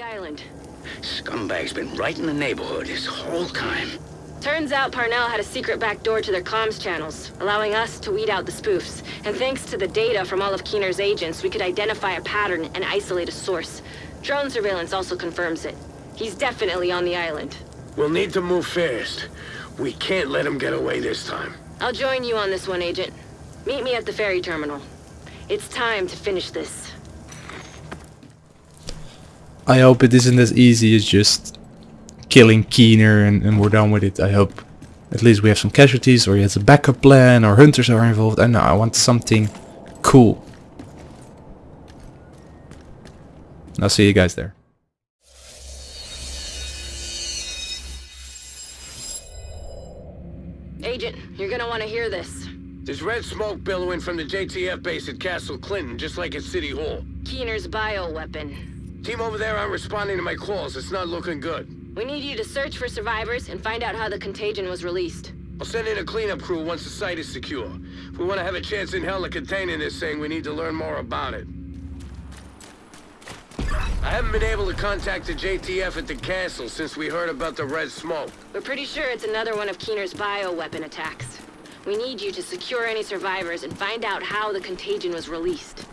the island. Scumbag's been right in the neighborhood this whole time. Turns out Parnell had a secret back door to their comms channels, allowing us to weed out the spoofs. And thanks to the data from all of Keener's agents, we could identify a pattern and isolate a source. Drone surveillance also confirms it. He's definitely on the island. We'll need to move fast. We can't let him get away this time. I'll join you on this one, Agent. Meet me at the ferry terminal. It's time to finish this. I hope it isn't as easy as just killing Keener and, and we're done with it. I hope at least we have some casualties or he has a backup plan or hunters are involved. I know, I want something cool. I'll see you guys there. Agent, you're gonna want to hear this. There's red smoke billowing from the JTF base at Castle Clinton, just like at City Hall. Keener's bioweapon. Team over there aren't responding to my calls. It's not looking good. We need you to search for survivors and find out how the contagion was released. I'll send in a cleanup crew once the site is secure. If we want to have a chance in hell of containing this thing, we need to learn more about it. I haven't been able to contact the JTF at the castle since we heard about the red smoke. We're pretty sure it's another one of Keener's bioweapon attacks. We need you to secure any survivors and find out how the contagion was released.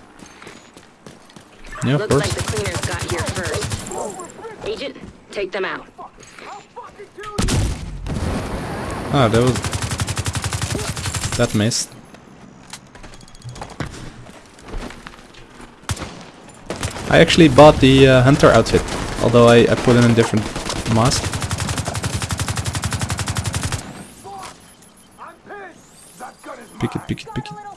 Yeah, Looks like the cleaners got here first. Agent, take them out. Ah, that was... That missed. I actually bought the uh, hunter outfit, although I, I put in a different mask. Pick it, pick it, pick it.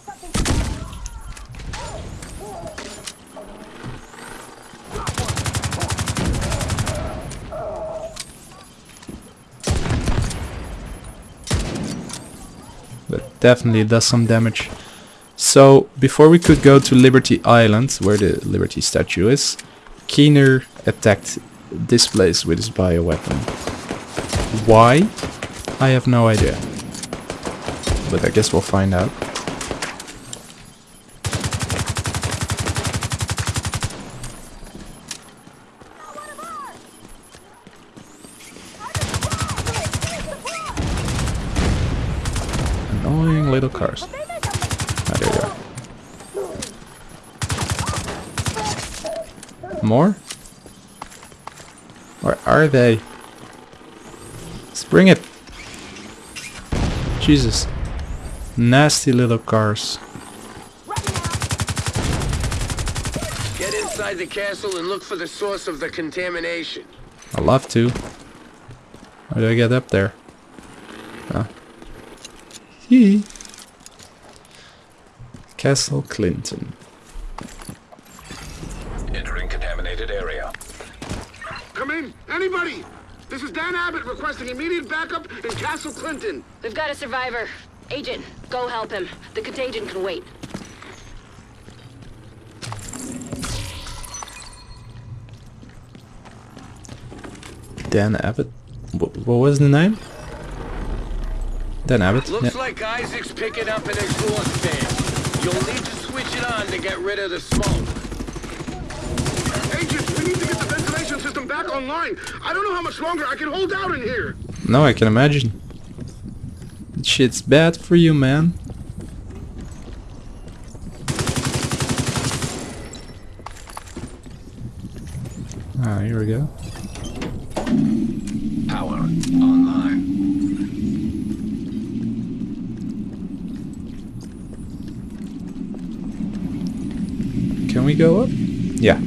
Definitely does some damage. So, before we could go to Liberty Island, where the Liberty statue is, Keener attacked this place with his bioweapon. Why? I have no idea. But I guess we'll find out. Annoying little cars. Ah, there you go. More? Where are they? Let's bring it. Jesus. Nasty little cars. Get inside the castle and look for the source of the contamination. I'd love to. How do I get up there? Hee. Castle Clinton. Entering contaminated area. Come in, anybody! This is Dan Abbott requesting immediate backup in Castle Clinton. We've got a survivor. Agent, go help him. The contagion can wait. Dan Abbott. Wh- what was the name? Dan Abbott. Looks Yeah. like ISAC's picking up an exhaust fan. You'll need to switch it on to get rid of the smoke. Agent, we need to get the ventilation system back online. I don't know how much longer I can hold out in here. No, I can imagine. That shit's bad for you, man. Ah, here we go. Power online. Can we go up? Yeah.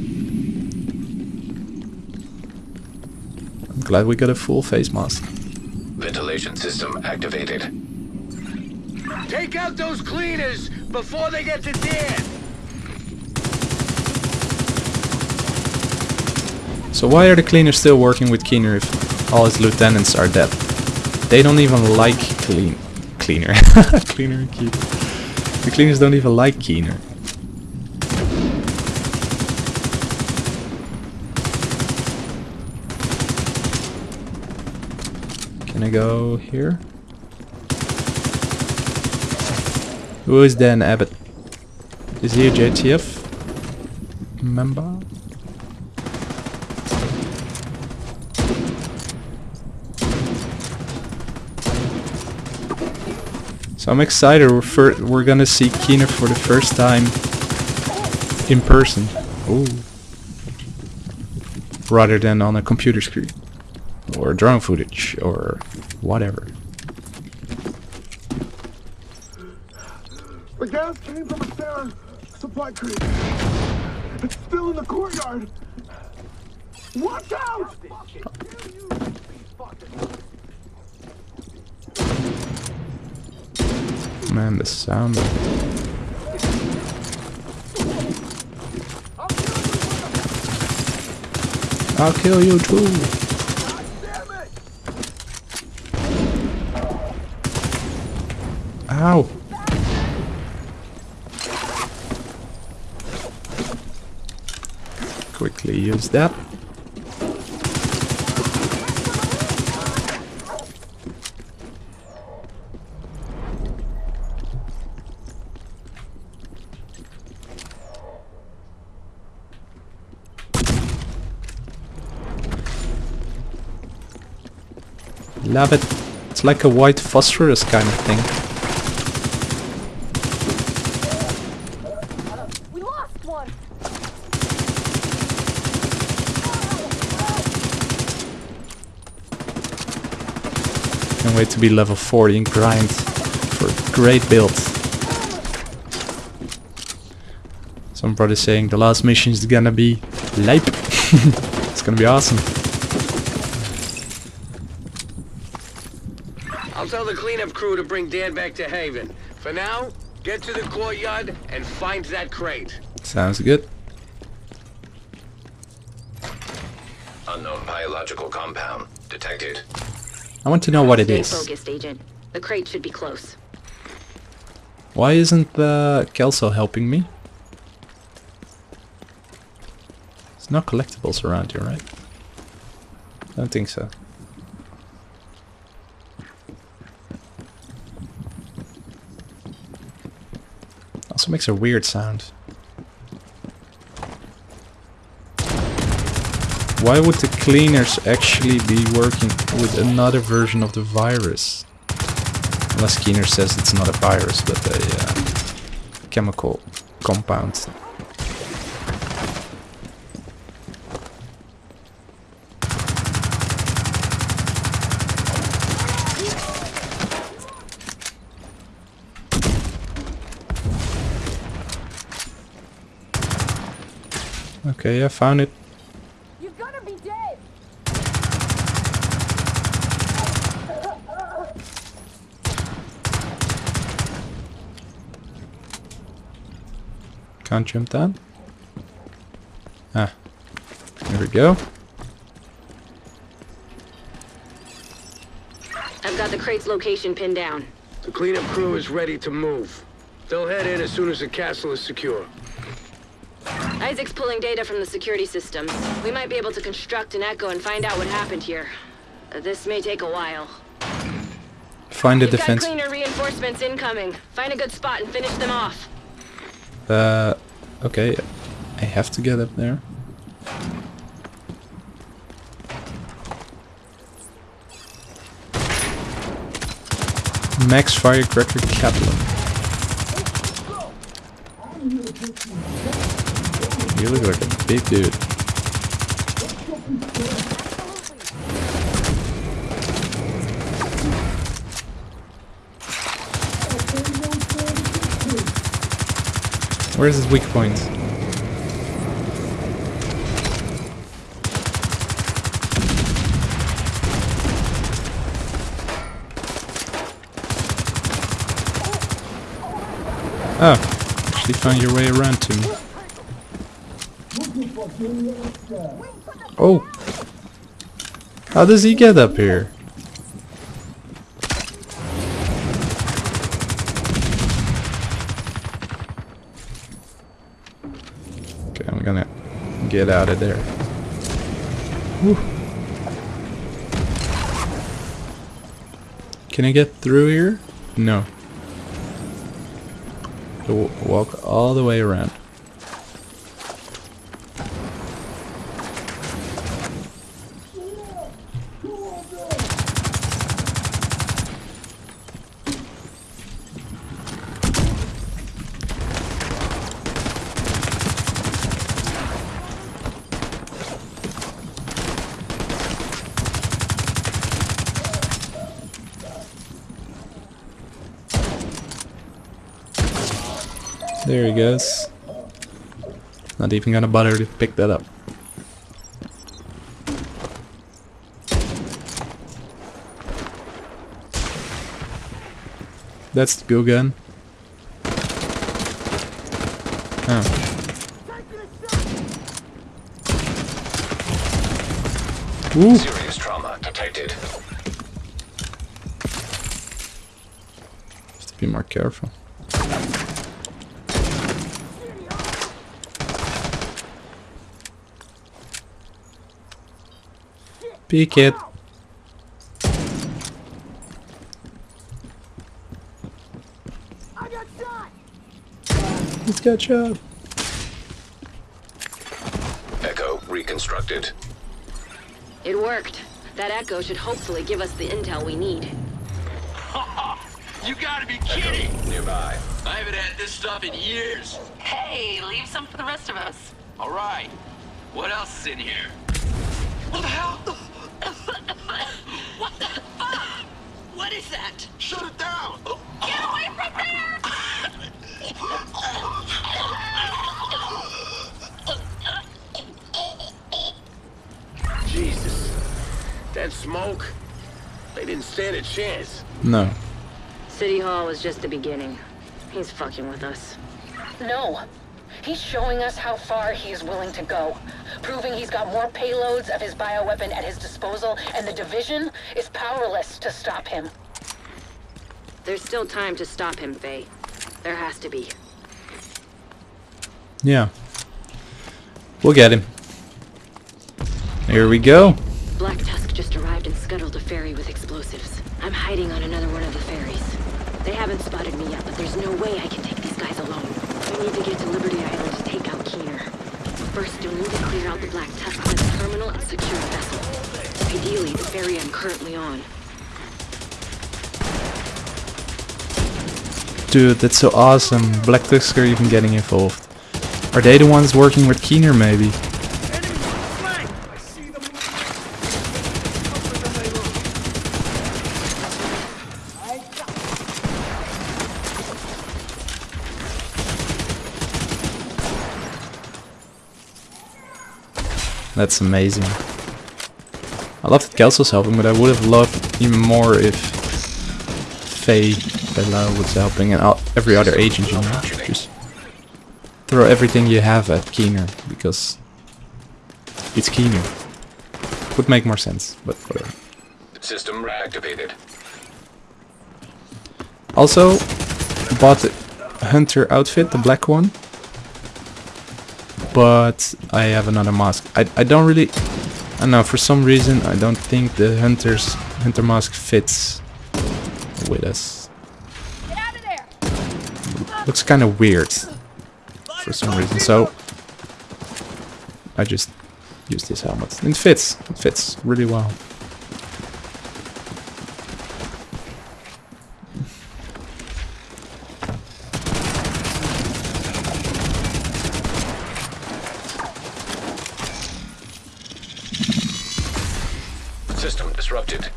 Glad we got a full face mask. Ventilation system activated. Take out those cleaners before they get to Dan. So why are the cleaners still working with Keener if all his lieutenants are dead? They don't even like clean cleaner. cleaner and Keener. The cleaners don't even like Keener. gonna go here. Who is Dan Abbott? Is he a JTF member? So I'm excited, we're, for, we're gonna see Keener for the first time in person. Ooh. Rather than on a computer screen or drone footage or whatever. The gas came from a Sarah supply crate. It's still in the courtyard. Watch out! Man, the sound. I'll kill you too. Ow. Quickly use that. Love it. It's like a white phosphorus kind of thing. Can't wait to be level 40 and grind for great builds. Some brother saying the last mission is gonna be lipe. it's gonna be awesome. I'll tell the cleanup crew to bring Dan back to Haven. For now, get to the courtyard and find that crate. Sounds good. Unknown biological compound detected. I want to know what it is. Focused, Agent. The crate should be close. Why isn't the Kelso helping me? There's no collectibles around here, right? Don't think so. Also makes a weird sound. Why would the cleaners actually be working with another version of the virus? Unless Keener says it's not a virus, but a uh, chemical compound. Okay, I found it. You're gonna be dead. Can't jump down. Ah, there we go. I've got the crate's location pinned down. The cleanup crew is ready to move. They'll head in as soon as the castle is secure. ISAC's pulling data from the security systems. We might be able to construct an echo and find out what happened here. Uh, This may take a while. Find the We've got defense. cleaner reinforcements incoming. Find a good spot and finish them off. Uh, okay, I have to get up there. Max Firecracker Kaplan. You look like a big dude. Where's his weak point? Oh, actually found your way around to me. Oh! How does he get up here? Okay, I'm gonna get out of there. Whew. Can I get through here? No. Walk all the way around. He. Not even gonna bother to pick that up. That's the go gun. Oh. Ooh. Serious trauma detected. Have to be more careful. Peek it. I got shot! Let's catch up. Echo reconstructed. It worked. That echo should hopefully give us the intel we need. You gotta be kidding! Nearby. I haven't had this stuff in years. Hey, leave some for the rest of us. All right. What else is in here? What the hell? That smoke? They didn't stand a chance. No. City Hall was just the beginning. He's fucking with us. No. He's showing us how far he is willing to go. Proving he's got more payloads of his bioweapon at his disposal, and the Division is powerless to stop him. There's still time to stop him, Faye. There has to be. Yeah. We'll get him. Here we go. With explosives. I'm hiding on another one of the ferries. They haven't spotted me yet, but there's no way I can take these guys alone. We need to get to Liberty Island to take out Keener. First, you'll need to clear out the Black Tusk by the terminal and secure the vessel. Ideally, the ferry I'm currently on. Dude, that's so awesome. Black Tusk are even getting involved. Are they the ones working with Keener maybe? That's amazing. I love that Kelso's helping, but I would have loved even more if Faye Bella was helping and every other agent, you know. Just throw everything you have at Keener, because it's Keener. Would make more sense, but whatever. System reactivated. Also, bought the Hunter outfit, the black one. But I have another mask. I, I don't really... I don't know, for some reason I don't think the Hunter's Hunter mask fits with us. Get out of there! Looks kind of weird for some reason, so I just use this helmet. It fits. It fits really well. System disrupted.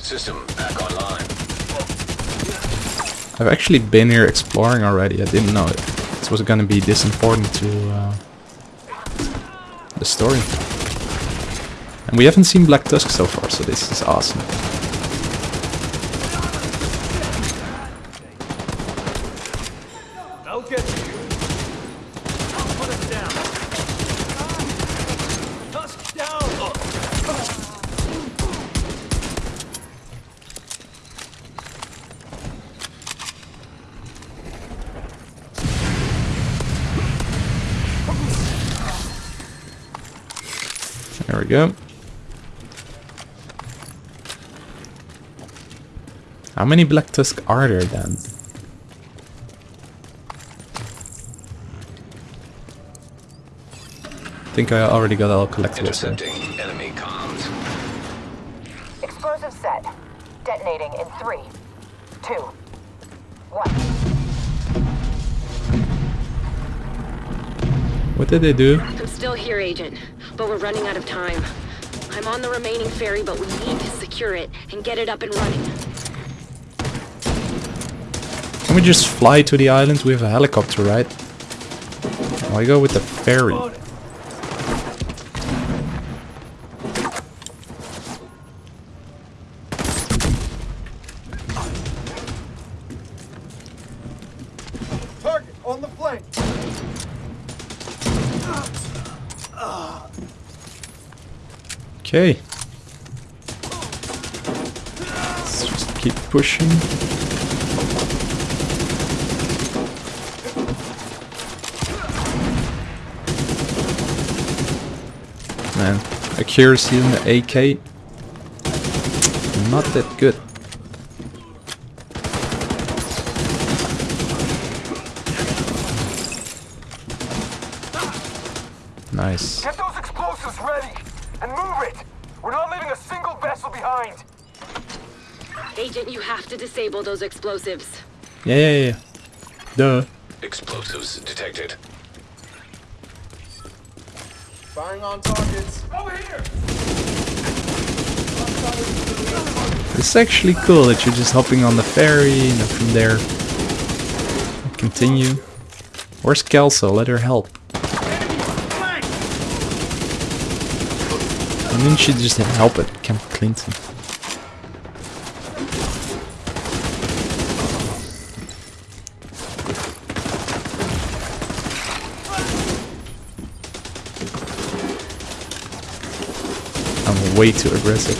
System back online. I've actually been here exploring already. I didn't know it. This was gonna be this important to uh, the story. And we haven't seen Black Tusk so far, so this is awesome. I'll get you. Put us down. Tusk down. There we go. How many Black Tusk are there then? I think I already got all collected. so- enemy comms. Explosive set. Detonating in three, two, one. What did they do? I'm still here, Agent, but we're running out of time. I'm on the remaining ferry, but we need to secure it and get it up and running. Can we just fly to the island? We have a helicopter, right? Why go with the ferry? Pushing. Man, accuracy in the AK. Not that good. Nice. Get those explosives ready and move it. We're not leaving a single vessel behind. Agent, you have to disable those explosives. Yeah, yeah, yeah. Duh. Explosives detected. Firing on targets. Over here. It's actually cool that you're just hopping on the ferry and then from there continue. Where's Kelso? Let her help. Why didn't she just help at Camp Clinton? Way too aggressive.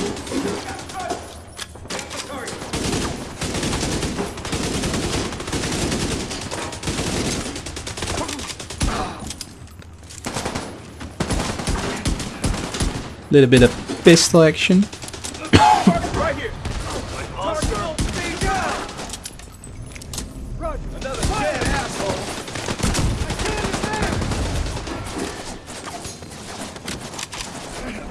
Little bit of pistol action. Right here. Arsenal, stay down. Run. Another dead asshole. I can't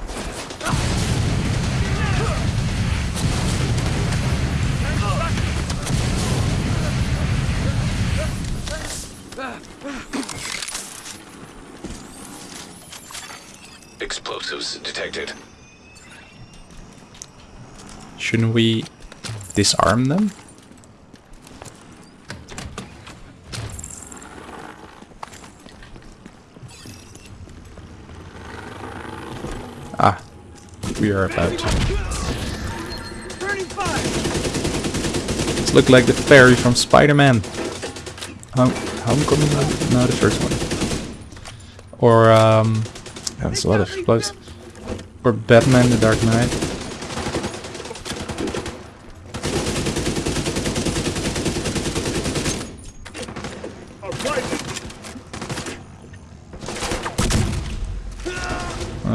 there. Explosives detected. Shouldn't we disarm them? Ah, we are about to. This look like the ferry from Spider-Man. Home Homecoming? No, the first one. Or, um... yeah, There's a lot of close. Or Batman the Dark Knight.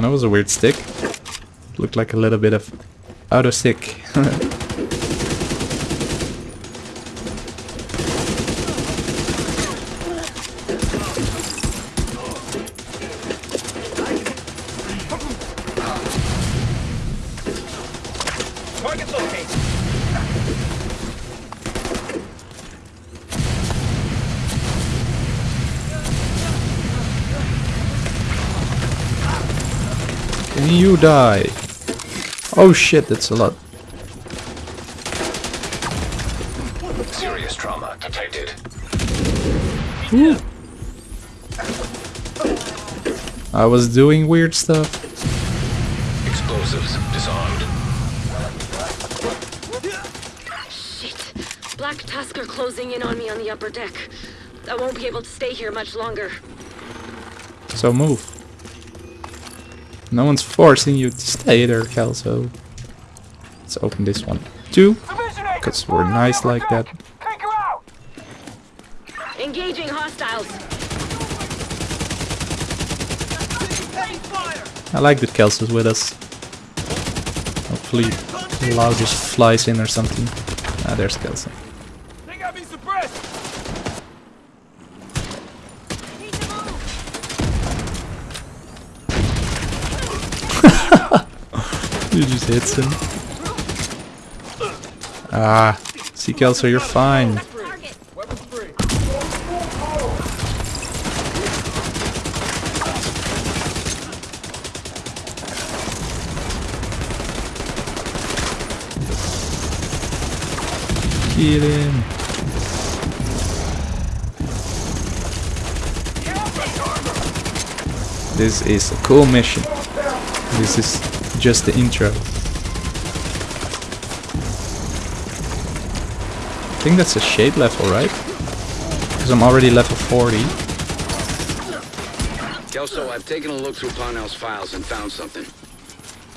That was a weird stick. Looked like a little bit of auto stick. Target located. Can you die? Oh shit, that's a lot. Serious trauma detected. I was doing weird stuff. Explosives disarmed. Shit. Black Tusk are closing in on me on the upper deck. I won't be able to stay here much longer. So move. No one's forcing you to stay there, Kelso. Let's open this one too. Because we're nice like that. Take her out. Engaging hostiles. Taking fire. I like that Kelso's with us. Hopefully Lau just flies in or something. Ah, there's Kelso. Dude just hits him. Ah, see Kelso, you're fine. Kill him. This is a cool mission. This is just the intro. I think that's a shade level, right? Because I'm already level 40. Kelso, I've taken a look through Parnell's files and found something.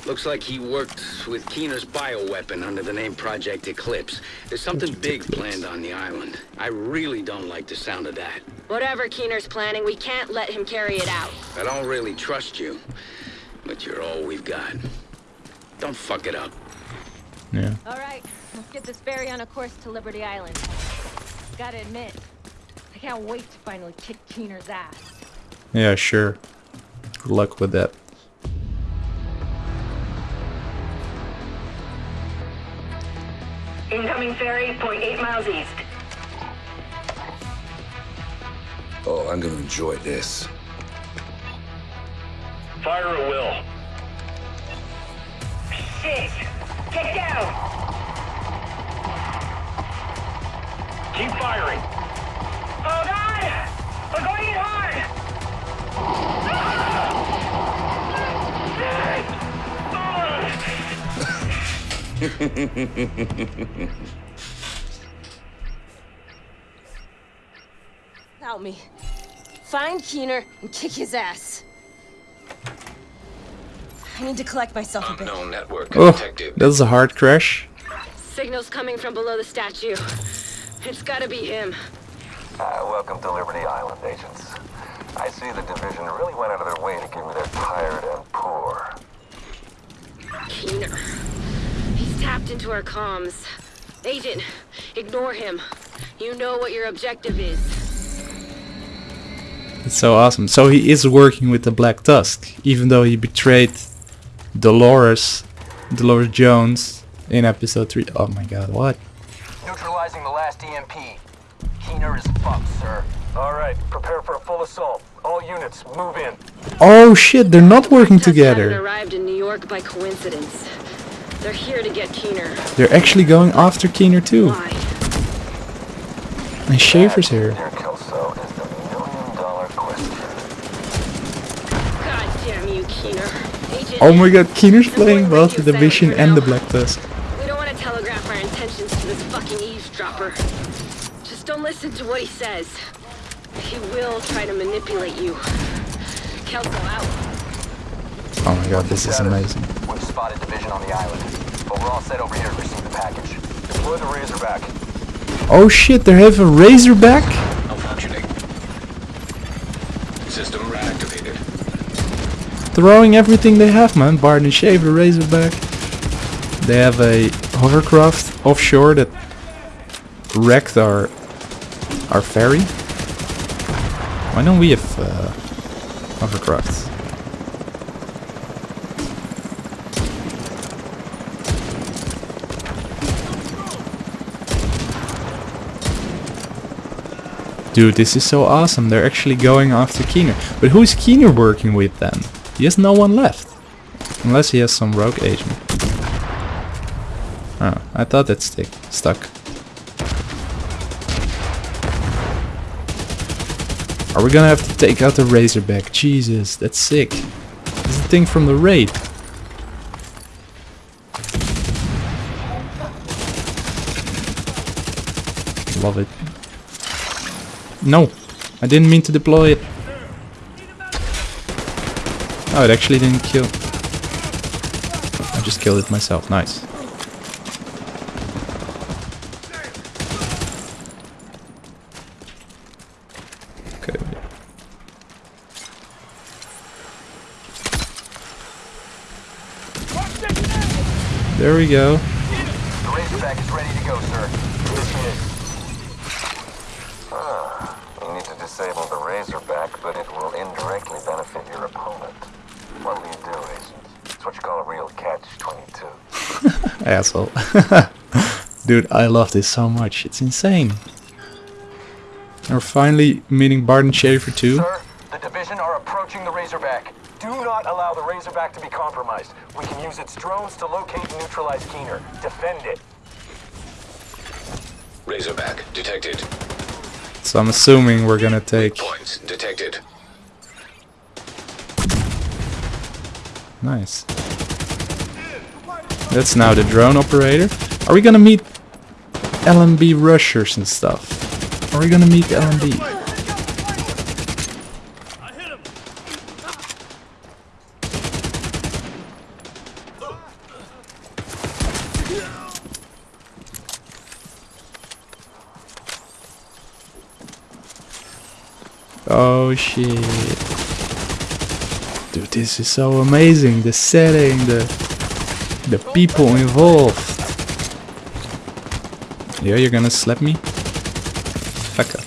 Looks like he worked with Keener's bioweapon under the name Project Eclipse. There's something Project big Eclipse. planned on the island. I really don't like the sound of that. Whatever Keener's planning, we can't let him carry it out. I don't really trust you, but you're all we've got. Don't fuck it up. Yeah. All right, let's get this ferry on a course to Liberty Island. Gotta admit, I can't wait to finally kick Keener's ass. Yeah, sure. Good luck with that. Incoming ferry, point eight miles east. Oh, I'm gonna enjoy this. Fire at will. Shit! Get down! Keep firing. Oh god! We're going in hard! Help me. Find Keener and kick his ass. I need to collect myself a bit. Unknown network Oh, detected. that's a hard crash. Signals coming from below the statue. It's gotta be him. Uh, welcome to Liberty Island, agents. I see the division really went out of their way to give me their tired and poor. Keener. He's tapped into our comms. Agent, ignore him. You know what your objective is. It's so awesome. So he is working with the Black Tusk, even though he betrayed Dolores, Dolores Jones in episode 3. Oh my god, what? Neutralizing the last EMP. Keener is fucked, sir. All right, prepare for a full assault. All units, move in. Oh shit, they're not working together. arrived in New York by coincidence. They're here to get Keener. They're actually going after Keener too. Why? And Shaffer's here. Dear Kelso, is the million dollar question. God damn you, Keener. Agent, Oh my god, Keener's playing both the Division and the Black Tusk. we don't want to telegraph our intentions to this fucking eavesdropper. Just don't listen to what he says. He will try to manipulate you. Kelso out. Oh my god, this is amazing. We've spotted division on the island, but we're all set over here to receive the package. Deploy the Razorback. Oh shit, they have a Razorback? Malfunctioning. System reactivated. Throwing everything they have, man. And Shaver, Razorback. They have a hovercraft offshore that wrecked our our ferry. Why don't we have uh, hovercrafts? Dude, this is so awesome. They're actually going after Keener. But who's Keener working with then? He has no one left. Unless he has some rogue agent. Oh, I thought that stick stuck. Are we gonna have to take out the Razorback? Jesus, that's sick. It's the thing from the raid. Love it. No, I didn't mean to deploy it. Oh, it actually didn't kill. I just killed it myself. Nice. There we go. The Razorback is ready to go, sir. Initiate. Ah, you need to disable the Razorback, but it will indirectly benefit your opponent. What will you do, Agent? It's what you call a real catch-22. Dude, I love this so much. It's insane. We're finally meeting Bardon Shaffer too. Sir, the division are approaching the Razorback. Do not allow the Razorback to be compromised. We can use its drones to locate and neutralize Keener. Defend it. Razorback detected. So I'm assuming we're gonna take... Points detected. Nice. That's now the drone operator. Are we gonna meet LMB rushers and stuff? Are we gonna meet LMB? Oh shit. Dude, this is so amazing. The setting, the the people involved. Yeah, you're gonna slap me? Fuck up.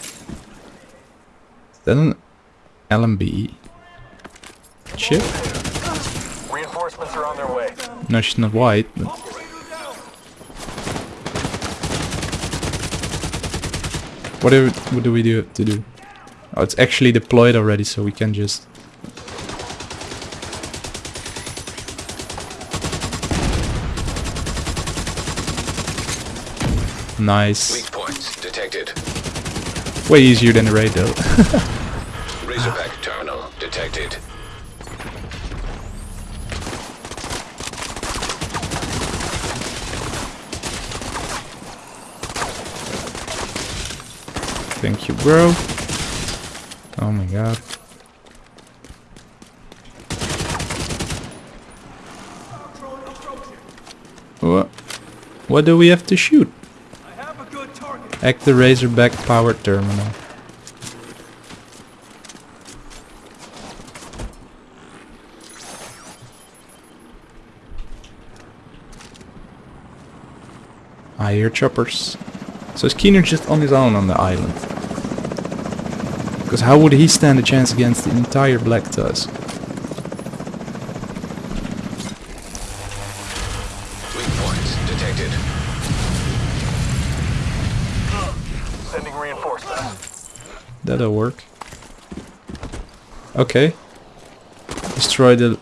Is that an LMB chip? Reinforcements are on their way. No, she's not white. But what do what do we do to do? Oh, it's actually deployed already, so we can just. Nice. Weak points detected. Way easier than the raid though. Razorback terminal detected. Thank you, bro. Oh my god. What? What do we have to shoot? Act the Razorback power terminal. I hear choppers. So is Keener just on his own on the island? Because how would he stand a chance against the entire Black Tusk? That'll work. Okay. Destroy the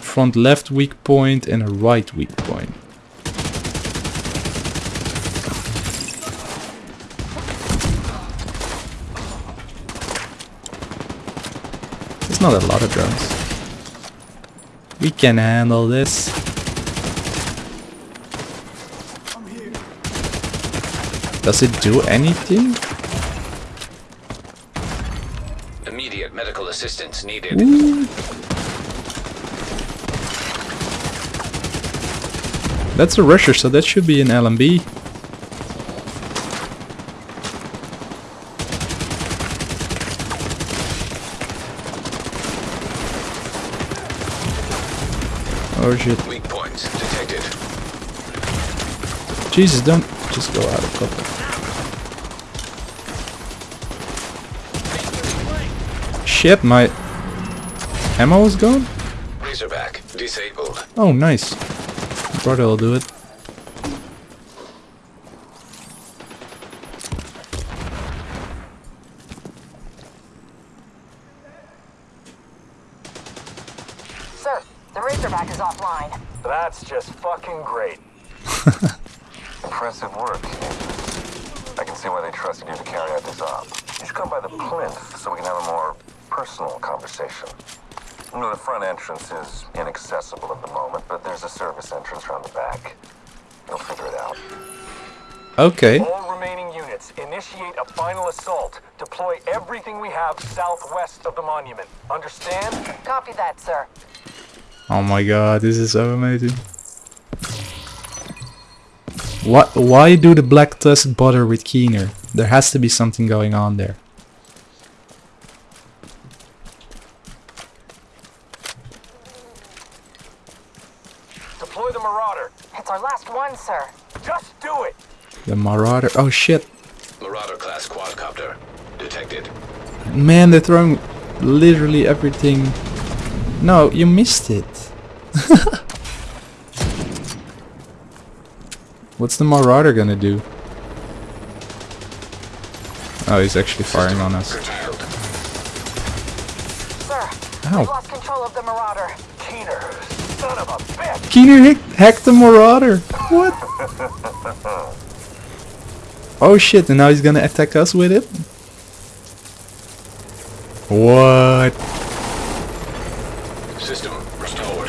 front left weak point and a right weak point. It's not a lot of drones. We can handle this. Does it do anything? Assistance needed. Ooh. That's a rusher, so that should be an LMB. Oh shit. Weak points detected. Jesus, don't just go out of cover. Shit, my ammo is gone? Razorback disabled. Oh, nice. Brother will do it. Sir, the Razorback is offline. That's just fucking great. Impressive work. I can see why they trusted you to carry out this op. You should come by the plinth so we can have a more personal conversation. The front entrance is inaccessible at the moment, but there's a service entrance around the back. You'll figure it out. Okay. All remaining units, initiate a final assault. Deploy everything we have southwest of the monument. Understand? Copy that, sir. Oh my god, this is so amazing. What? Why do the Black Tusk bother with Keener? There has to be something going on there. Deploy the Marauder. It's our last one, sir. Just do it. The Marauder. Oh shit. Marauder class quadcopter detected. Man, they're throwing literally everything. No, you missed it. What's the Marauder gonna do? Oh, he's actually firing on us. Sir, Ow. we've lost control of the Marauder. Keener, son of a bitch. Keener hacked the Marauder. What? Oh shit, and now he's gonna attack us with it? What? System restored.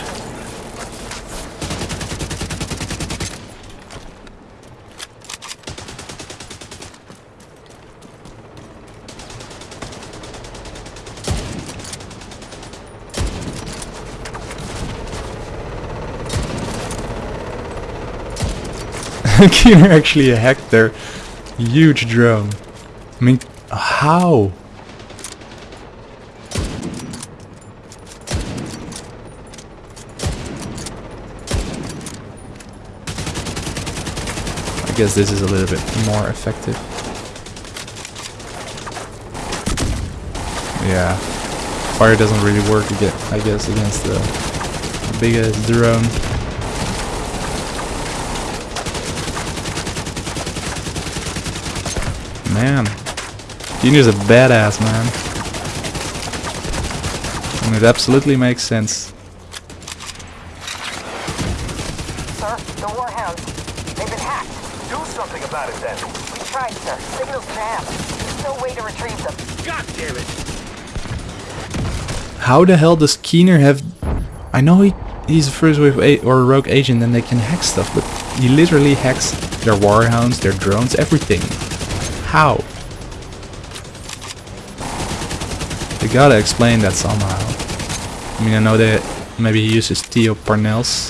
Keener actually hacked their huge drone. I mean, how? I guess this is a little bit more effective. Yeah, fire doesn't really work I guess, against the biggest drone. Man, Junior's a badass, man. And it absolutely makes sense. Sir, the Warhounds. They've been hacked. Do something about it then. We tried, sir. Signals down. There's no way to retrieve them. God damn it! How the hell does Keener have... I know he, he's a first wave a or a rogue agent and they can hack stuff, but he literally hacks their warhounds, their drones, everything. How? They gotta explain that somehow. I mean, I know that maybe he uses Theo Parnell's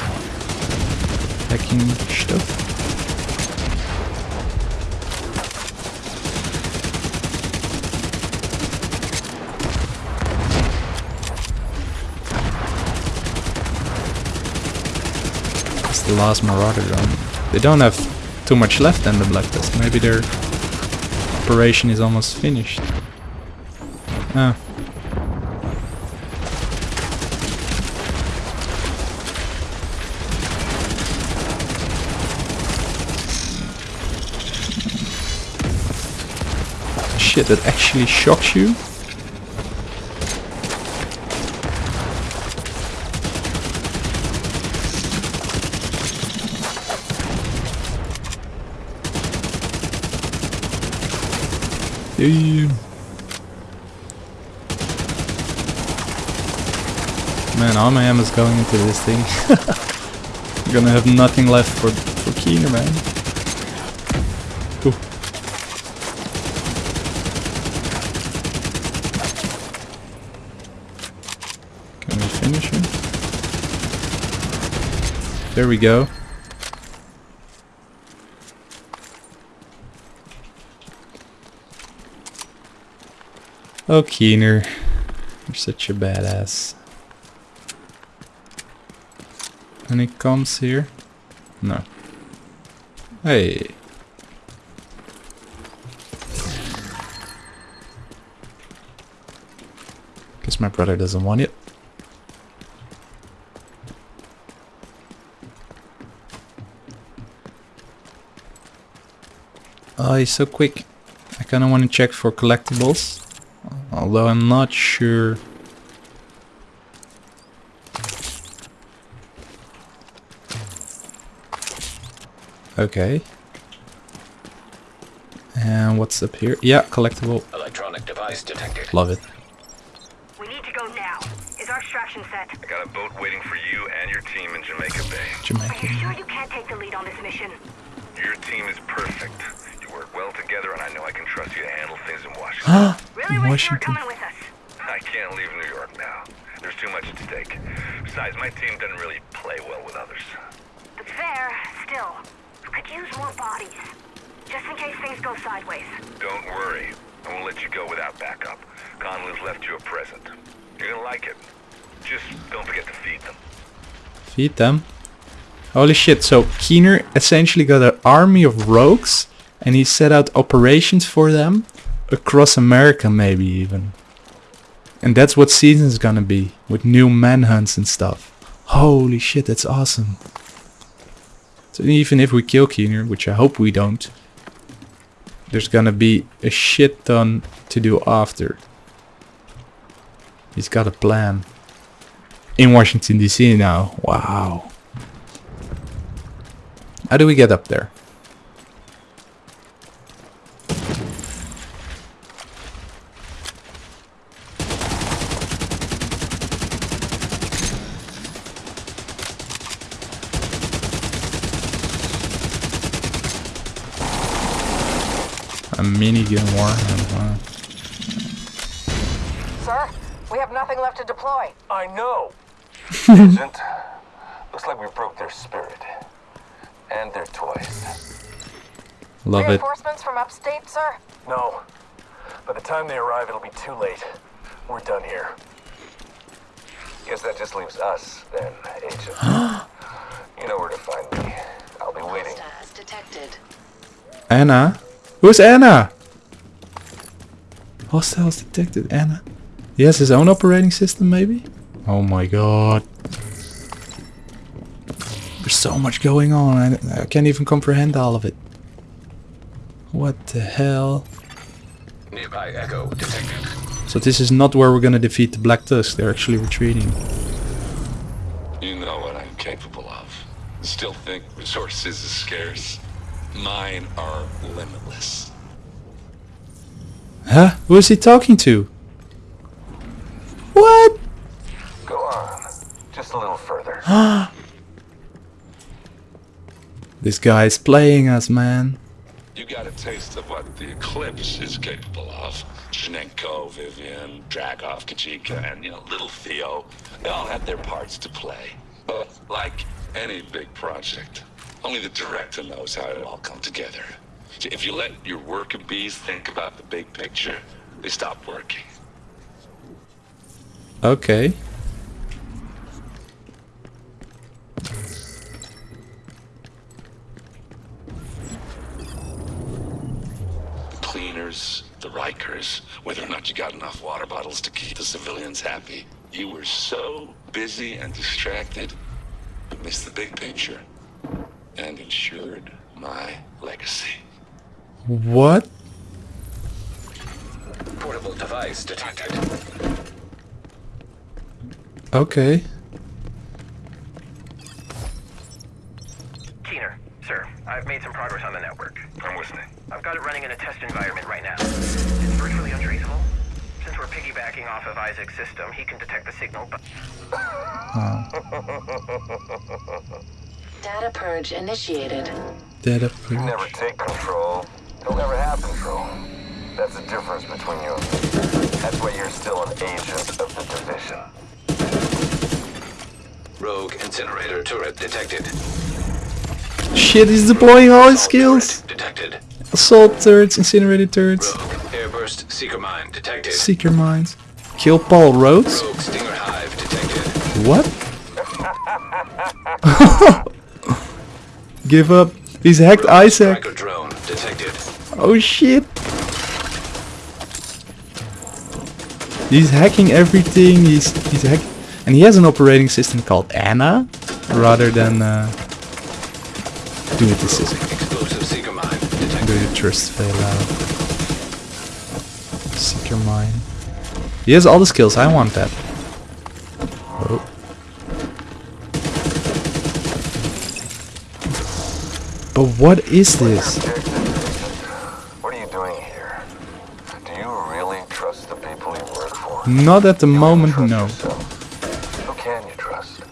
hacking stuff. It's the last Marauder drone. They don't have too much left in the Blacklist. Maybe their operation is almost finished. Ah. Shit, that actually shocks you? Damn. Man, all my ammo's going into this thing. I'm gonna have nothing left for for Keener, man. Can we finish him? There we go. Oh, Keener. You're such a badass. Any comms here? No. Hey. Guess my brother doesn't want it. Oh, he's so quick. I kinda wanna check for collectibles. Although I'm not sure. Okay. And what's up here? Yeah, collectible. Electronic device detected. Love it. We need to go now. Is our extraction set? I got a boat waiting for you and your team in Jamaica Bay. Jamaica. Are Jamaica. you sure you can't take the lead on this mission? Your team is perfect. You work well together, and I know I can trust you to handle things in Washington. Really In wish you were Washington. with us. I can't leave New York now. There's too much at stake. Besides, my team doesn't really play well with others. Fair, still. Could use more bodies. Just in case things go sideways. Don't worry. I won't let you go without backup. Conlon's left you a present. You're gonna like it. Just don't forget to feed them. Feed them. Holy shit, so Keener essentially got an army of rogues and he set out operations for them across America maybe even. And that's what season's gonna be, with new manhunts and stuff. Holy shit, that's awesome. So even if we kill Keener, which I hope we don't, there's gonna be a shit ton to do after. He's got a plan. In Washington DC now. Wow. How do we get up there? Minigun warhammer. Huh? Sir, we have nothing left to deploy. I know. Agent, looks like we broke their spirit. And their toys. Love it. Reinforcements from upstate, sir? No. By the time they arrive, it'll be too late. We're done here. Guess that just leaves us, then, Agent. you know where to find me. I'll be waiting. detected. Anna? Who's Anna? Hostiles detected. Anna? He has his own operating system, maybe? Oh my god. There's so much going on. I, I can't even comprehend all of it. What the hell? Nearby Echo detected. So this is not where we're gonna defeat the Black Tusk. They're actually retreating. You know what I'm capable of. Still think resources is scarce. Mine are limitless. Huh? Who is he talking to? What? Go on. Just a little further. This guy is playing us, man. You got a taste of what the Eclipse is capable of. Shenenko, Vivian, Dragov, Kajika, and, you know, little Theo. They all have their parts to play. But like any big project, only the director knows how it all come together. If you let your worker bees think about the big picture, they stop working. Okay. Cleaners, the Rikers, whether or not you got enough water bottles to keep the civilians happy. You were so busy and distracted, you missed the big picture and ensured my legacy. What? Portable device detected. Okay. Keener, sir, I've made some progress on the network. I'm listening. I've got it running in a test environment right now. It's virtually untraceable. Since we're piggybacking off of ISAC's system, he can detect the signal, but... Data purge initiated. Data You never take control. You'll never have control. That's the difference between you and me. That's why you're still an agent of the division. Rogue incinerator turret detected. Shit, he's deploying all his skills. Detected. Assault turrets, incinerated turrets, Rogue Airburst seeker mine detected. seeker mines. Kill Paul Rhodes? Rogue stinger hive detected. What? Give up. He's hacked ISAC. Striker drone detected. Oh shit. He's hacking everything. He's he's hack and he has an operating system called Anna rather than uh do it this is Explosive seeker mine do the trust fail out. Seeker mine. He has all the skills, I want that. But what is this? What are you doing here? Do you really trust the people you work for? Not at the moment, no. Who can you trust?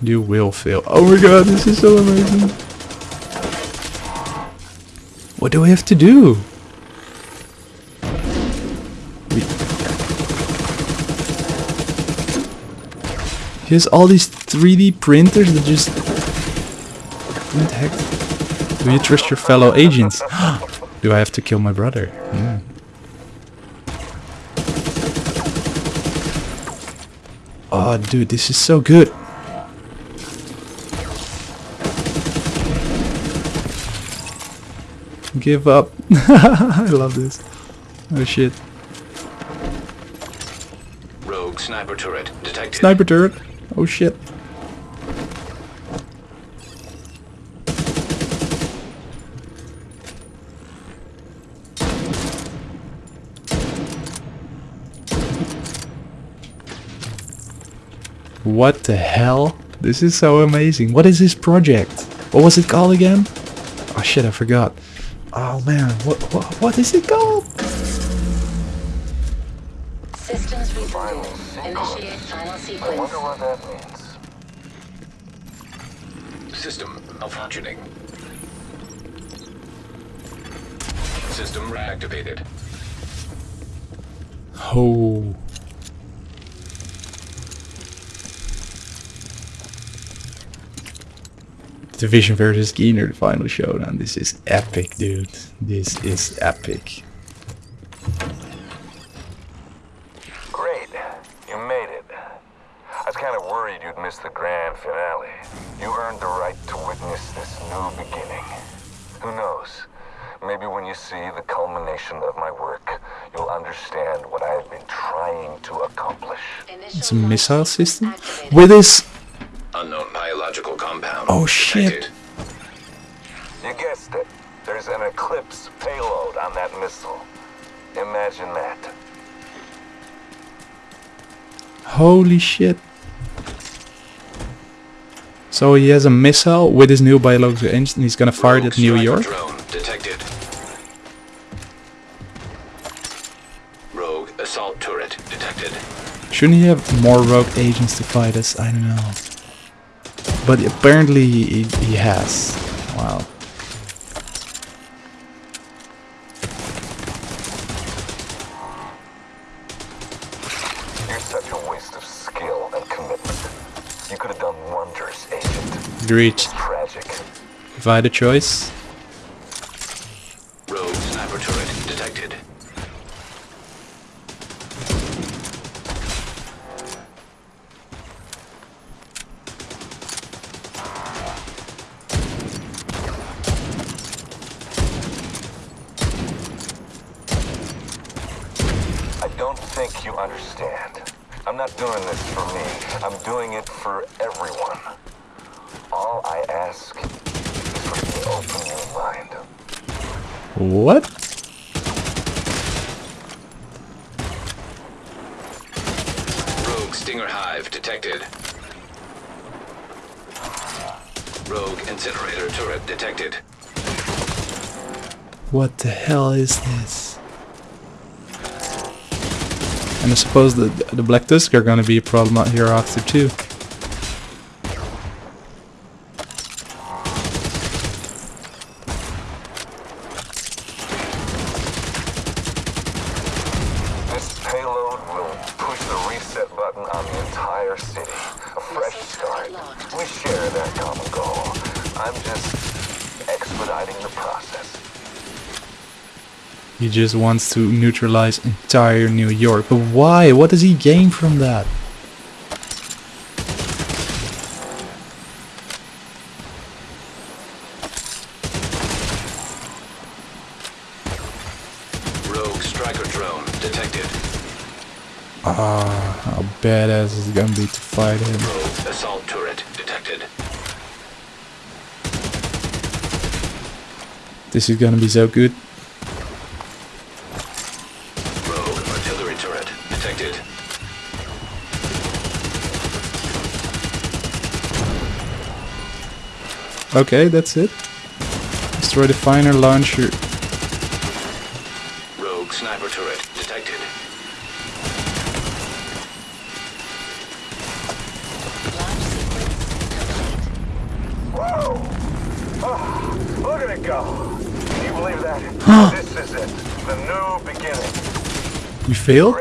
You will fail. Oh my god, this is so amazing. What do we have to do? We he has all these 3D printers that just... What the heck? Do you trust your fellow agents? do I have to kill my brother? Hmm. Oh, dude, this is so good. Give up. I love this. Oh shit. Rogue sniper turret detected. Sniper turret. Oh shit. What the hell? This is so amazing. What is this project? What was it called again? Oh shit, I forgot. Oh man, what what, what is it called? Systems rebooted. Initiate final I sequence. wonder what that means. System malfunctioning. System reactivated. Oh. Division versus Keener, the final showdown. This is epic, dude. This is epic. Great. You made it. I was kind of worried you'd miss the grand finale. You earned the right to witness this new beginning. Who knows? Maybe when you see the culmination of my work, you'll understand what I have been trying to accomplish. It's a missile system? With this... Unknown biological compound. Oh shit. You guessed it. There's an Eclipse payload on that missile. Imagine that. Holy shit. So he has a missile with his new biological engine. He's gonna fire it at New Striker York. Shouldn't he have more rogue agents to fight us? I don't know. But apparently he, he has. Wow. You're such a waste of skill and commitment. You could have done wonders, Agent. Agreed. If I had a choice, suppose the the Black Tusk are gonna be a problem out here after too. He just wants to neutralize entire New York. But why? What does he gain from that? Rogue striker drone detected. Ah, how badass is gonna be to fight him? Rogue assault turret detected. This is gonna be so good. Okay, that's it. Destroy the finer launcher. Rogue sniper turret detected. Whoa! Oh, look at it go. Can you believe that? this is it. The new beginning. You failed?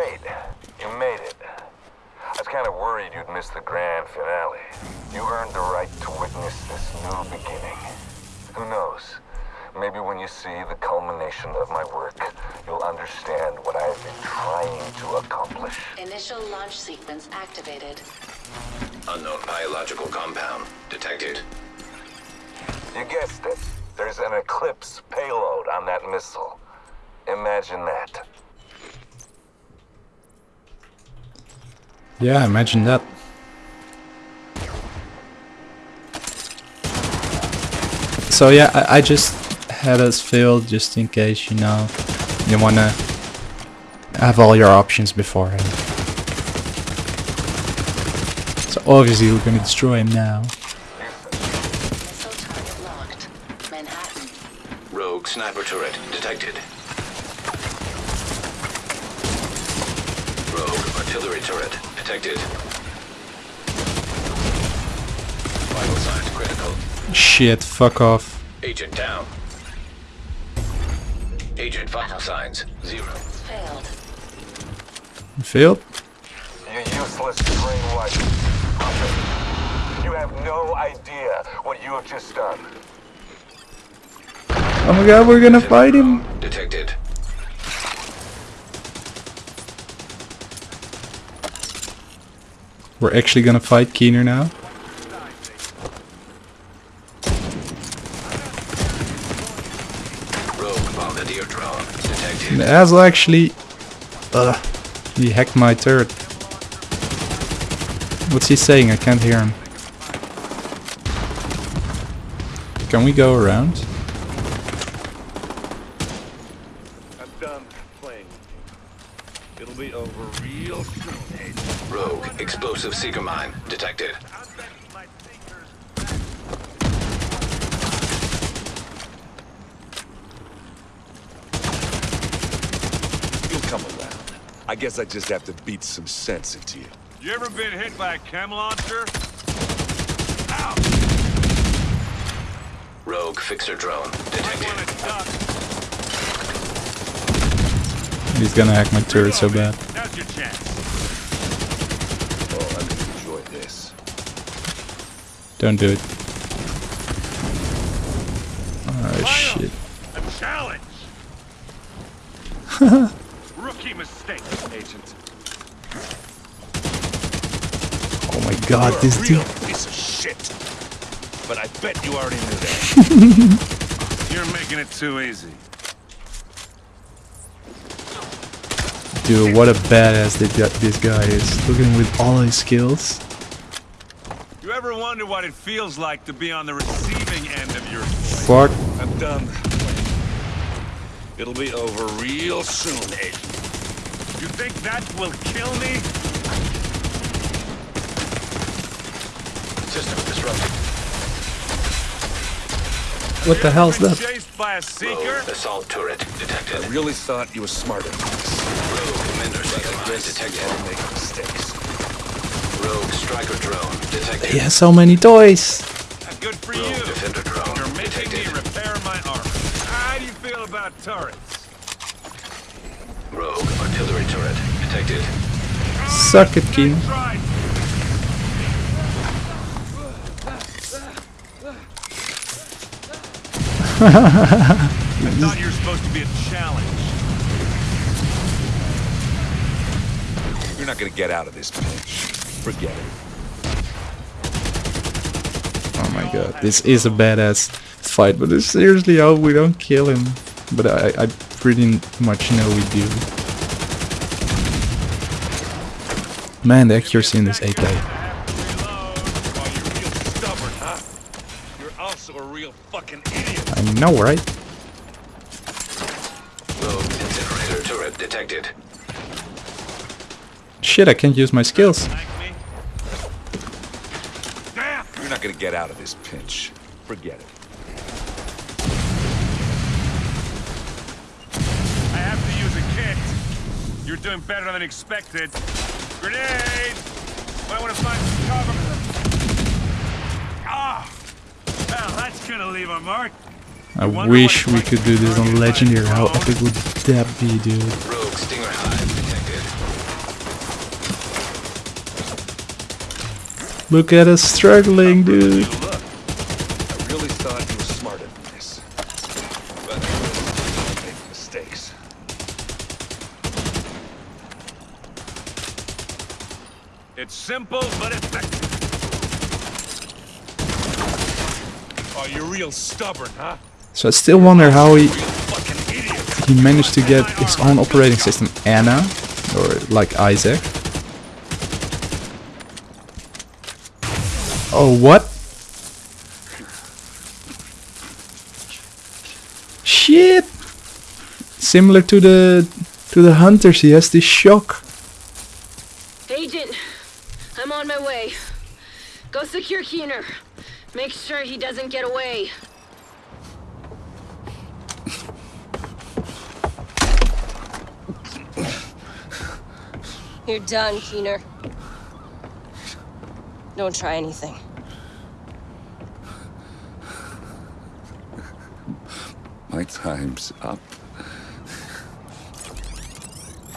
Yeah, imagine that. So yeah, I, I just had us failed just in case, you know, you wanna have all your options beforehand. So obviously we're gonna destroy him now. Rogue sniper turret detected. Rogue artillery turret detected. Vital signs critical. Shit, fuck off. Agent down. Agent vital signs, zero. Failed. Failed? You useless brainwashed puppet. You have no idea what you have just done. Oh my god, we're gonna fight him. Detected. We're actually gonna fight Keener now. Rogue bombardier drone. And Asel actually... Uh, he hacked my turret. What's he saying? I can't hear him. Can we go around? I'm done playing. It'll be over real soon, Agent. Rogue explosive seeker mine. Detected. You'll come around. I guess I just have to beat some sense into you. You ever been hit by a chem launcher? Rogue fixer drone. Detected. He's gonna hack my turret so bad. Now's your chance. Oh, I'm gonna enjoy this. Don't do it. Oh shit. A challenge. Rookie mistake, Agent. Oh my god, You're this a real dude. piece of shit. But I bet you already knew that. You're making it too easy. Dude, what a badass that this guy is. Look at him with all his skills. You ever wonder what it feels like to be on the receiving end of your Fuck. I'm done. It'll be over real soon, Agent. You think that will kill me? System disrupted. What the hell's Been that? Chased by a seeker? Rogue assault turret. Detected. I really thought you were smarter than this. Rogue Mender seeker mine. Guess Detected. I'll make mistakes. Rogue striker drone. Detected. He has so many toys. Good for Rogue you. defender drone. You're making me Detected. repair my armor. How do you feel about turrets? Rogue artillery turret. Detected. Suck it, Keener. Try. I thought you were supposed to be a challenge. You're not gonna get out of this pinch. Forget it. Oh my god, this is a badass fight, but I seriously hope we don't kill him. But I, I pretty much know we do. Man, the accuracy in this AK. Oh, you're real stubborn, huh? You're also a real fucking idiot. I know, right? Rogue incinerator turret detected. Shit, I can't use my skills. You're not gonna get out of this pinch. Forget it. I have to use a kit. You're doing better than expected. Grenade! Might want to find some cover. Ah! Well, that's gonna leave a mark. I wish we could do this on Legendary. How epic would that be, dude? Rogue stinger hive detected. Look at us struggling, dude. I really thought you were smarter than this. But I make mistakes. It's simple but effective. Oh, you're real stubborn, huh? So I still wonder how he he managed to get his own operating system, Anna, or like ISAC. Oh, what? Shit! Similar to the to the hunters, he has this shock. Agent, I'm on my way. Go secure Keener. Make sure he doesn't get away. You're done, Keener. Don't try anything. My time's up.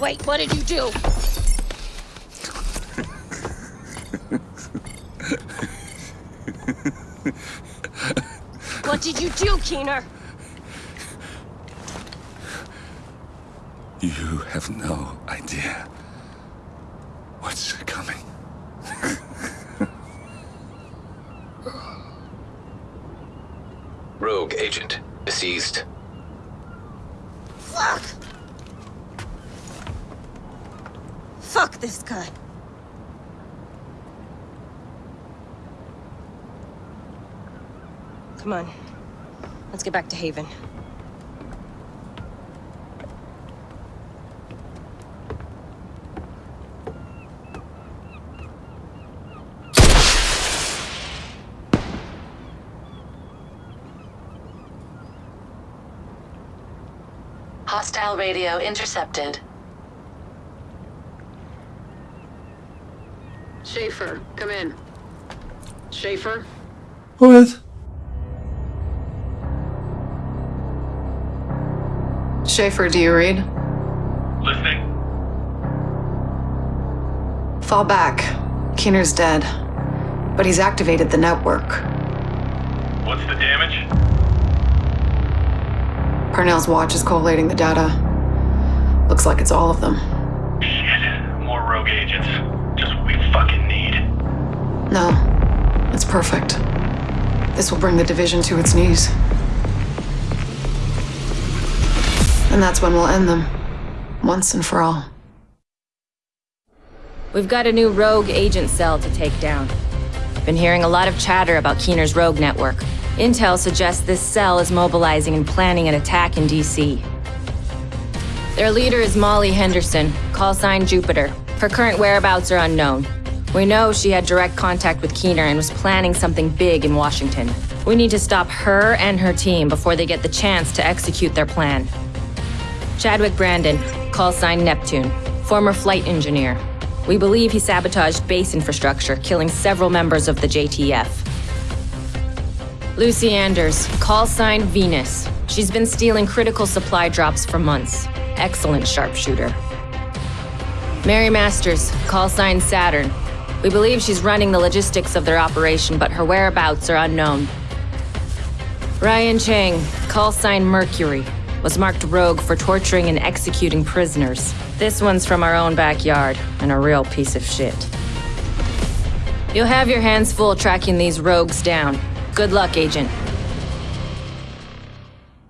Wait, what did you do? what did you do, Keener? You have no idea what's coming. Rogue agent deceased. Fuck! Fuck this guy. Come on. Let's get back to Haven. Hostile radio intercepted. Shaffer, come in. Shaffer? What? Shaffer, do you read? Listening. Fall back. Keener's dead. But he's activated the network. What's the damage? Parnell's watch is collating the data. Looks like it's all of them. Shit. More rogue agents. Just what we fucking need. No. It's perfect. This will bring the division to its knees. And that's when we'll end them. Once and for all. We've got a new rogue agent cell to take down. Been hearing a lot of chatter about Keener's rogue network. Intel suggests this cell is mobilizing and planning an attack in DC. Their leader is Molly Henderson, call sign Jupiter. Her current whereabouts are unknown. We know she had direct contact with Keener and was planning something big in Washington. We need to stop her and her team before they get the chance to execute their plan. Chadwick Brandon, call sign Neptune, former flight engineer. We believe he sabotaged base infrastructure, killing several members of the JTF. Lucy Anders, call sign Venus. She's been stealing critical supply drops for months. Excellent sharpshooter. Mary Masters, call sign Saturn. We believe she's running the logistics of their operation, but her whereabouts are unknown. Ryan Chang, call sign Mercury, was marked rogue for torturing and executing prisoners. This one's from our own backyard, and a real piece of shit. You'll have your hands full tracking these rogues down. Good luck, Agent.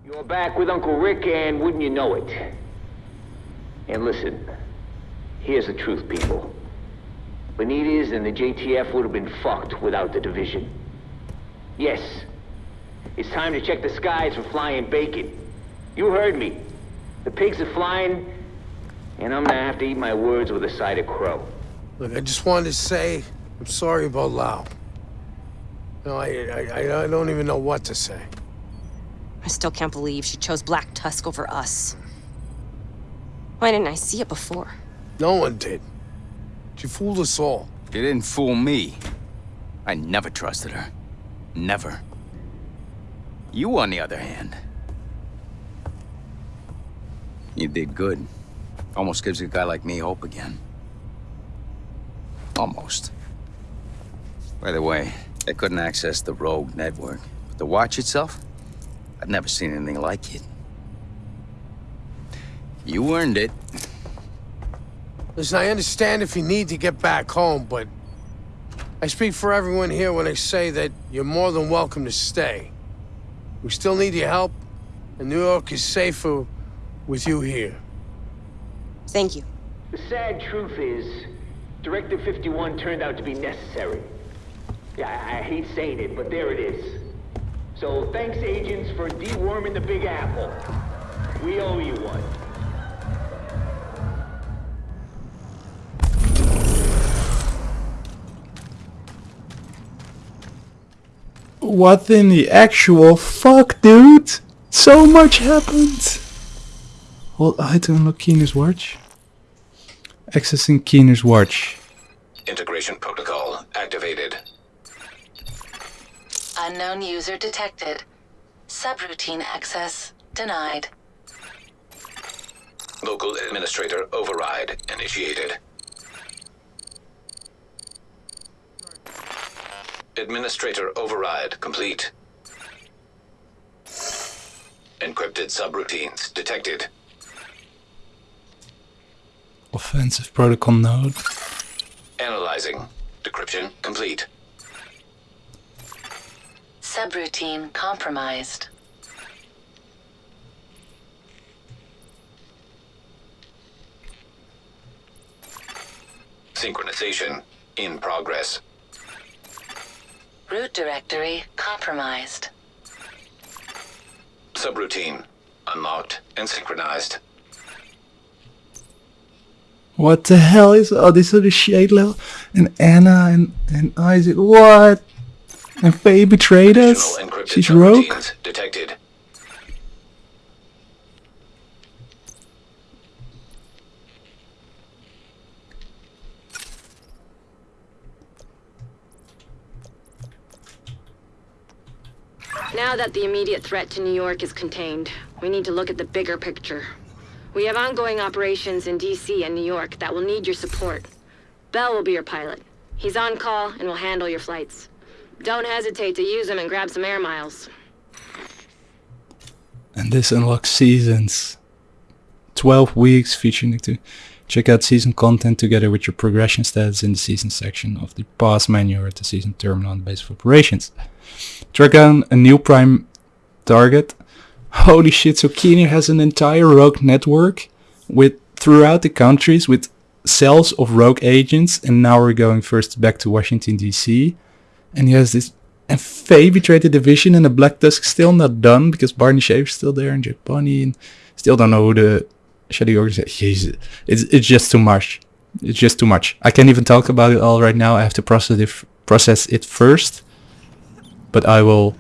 You're back with Uncle Rick, and wouldn't you know it? And listen, here's the truth, people. Benitez and the JTF would have been fucked without the division. Yes, it's time to check the skies for flying bacon. You heard me. The pigs are flying, and I'm gonna have to eat my words with a side of crow. Look, I just wanted to say I'm sorry about Lau. No, I, I, I don't even know what to say. I still can't believe she chose Black Tusk over us. Why didn't I see it before? No one did. She fooled us all. She didn't fool me. I never trusted her. Never. You, on the other hand. You did good. Almost gives a guy like me hope again. Almost. By the way, I couldn't access the Rogue network. But the watch itself? I've never seen anything like it. You earned it. Listen, I understand if you need to get back home, but I speak for everyone here when I say that you're more than welcome to stay. We still need your help, and New York is safer with you here. Thank you. The sad truth is, Directive 51 turned out to be necessary. Yeah, I, I hate saying it, but there it is. So thanks, agents, for deworming the Big Apple. We owe you one. What in the actual fuck, dude? So much happened. Hold I to unlock Keener's watch. Accessing Keener's watch. Integration protocol activated. Unknown user detected. Subroutine access denied. Local administrator override initiated. Administrator override complete. Encrypted subroutines detected. Offensive protocol node. Analyzing. Decryption complete. Subroutine compromised. Synchronization in progress. Root directory compromised. Subroutine unlocked and synchronized. What the hell is oh these are the shade level and Anna and, and ISAC what? And Faye betrayed us? She's rogue? detected. Now that the immediate threat to New York is contained, we need to look at the bigger picture. We have ongoing operations in DC and New York that will need your support. Bell will be your pilot. He's on call and will handle your flights. Don't hesitate to use them and grab some air miles. And this unlocks seasons. 12 weeks featuring to check out season content together with your progression stats in the season section of the pass menu at the season terminal on the base of operations. Track down a new prime target. Holy shit, so Keener has an entire rogue network with throughout the countries with cells of rogue agents and now we're going first back to Washington DC and he has this and Faye betrayed the division and the Black Tusk still not done because Bardon Shaffer's still there and Jack Bunny and still don't know who the Shadow organization It's it's just too much. It's just too much. I can't even talk about it all right now. I have to process it process it first. But I will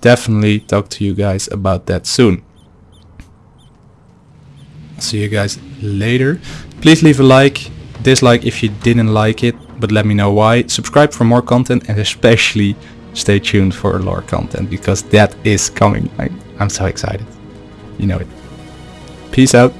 definitely talk to you guys about that soon. See you guys later. Please leave a like, dislike if you didn't like it, but let me know why. Subscribe for more content and especially stay tuned for lore content because that is coming. I, I'm so excited. You know it. Peace out.